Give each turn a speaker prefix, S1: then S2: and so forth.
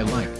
S1: I like.